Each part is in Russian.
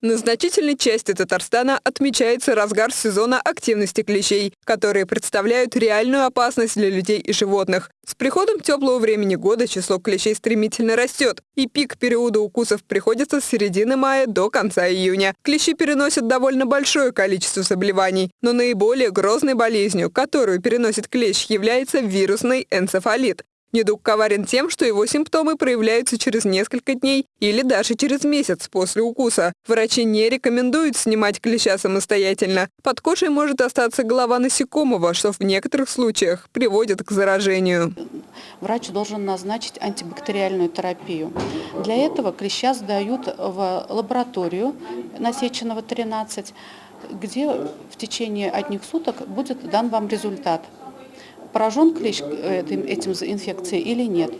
На значительной части Татарстана отмечается разгар сезона активности клещей, которые представляют реальную опасность для людей и животных. С приходом теплого времени года число клещей стремительно растет, и пик периода укусов приходится с середины мая до конца июня. Клещи переносят довольно большое количество заболеваний, но наиболее грозной болезнью, которую переносит клещ, является вирусный энцефалит. Недуг коварен тем, что его симптомы проявляются через несколько дней или даже через месяц после укуса. Врачи не рекомендуют снимать клеща самостоятельно. Под кожей может остаться голова насекомого, что в некоторых случаях приводит к заражению. Врач должен назначить антибактериальную терапию. Для этого клеща сдают в лабораторию насеченного 13, где в течение одних суток будет дан вам результат поражен клещ э, этим, этим инфекцией или нет.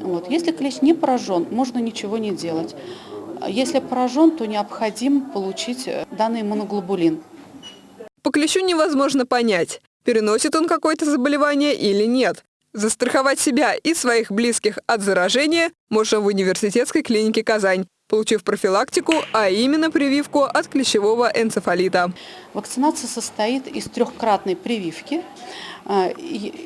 Вот. Если клещ не поражен, можно ничего не делать. Если поражен, то необходимо получить э, данный моноглобулин. По клещу невозможно понять, переносит он какое-то заболевание или нет. Застраховать себя и своих близких от заражения можно в университетской клинике «Казань», получив профилактику, а именно прививку от клещевого энцефалита. Вакцинация состоит из трехкратной прививки. А,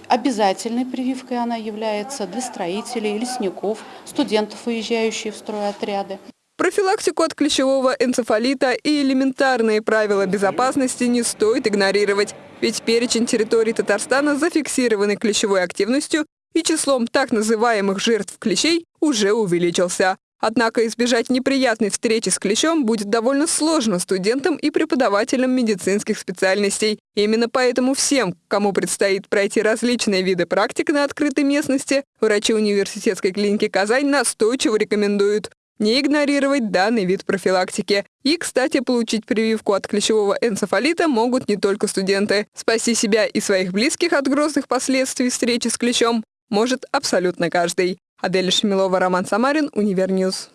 обязательной прививкой она является для строителей, лесников, студентов, уезжающих в стройотряды. Профилактику от клещевого энцефалита и элементарные правила безопасности не стоит игнорировать, ведь перечень территорий Татарстана, зафиксированный клещевой активностью и числом так называемых жертв клещей, уже увеличился. Однако избежать неприятной встречи с клещом будет довольно сложно студентам и преподавателям медицинских специальностей. Именно поэтому всем, кому предстоит пройти различные виды практик на открытой местности, врачи университетской клиники «Казань» настойчиво рекомендуют не игнорировать данный вид профилактики. И, кстати, получить прививку от клещевого энцефалита могут не только студенты. Спаси себя и своих близких от грозных последствий встречи с клещом может абсолютно каждый. Адель Шмилова, Роман Самарин, Univer News.